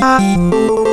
Música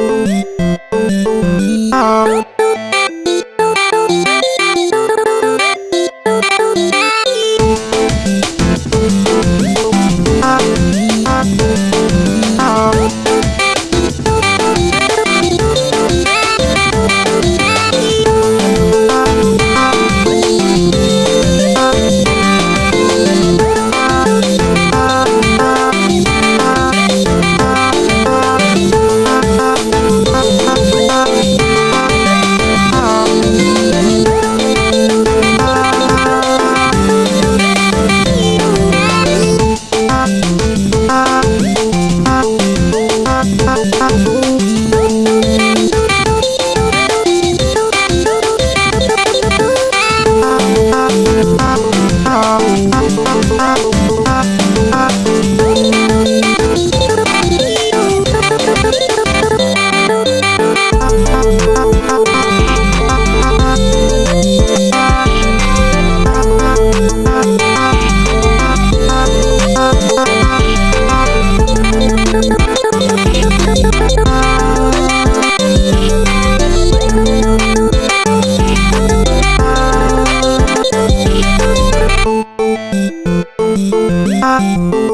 Thank you.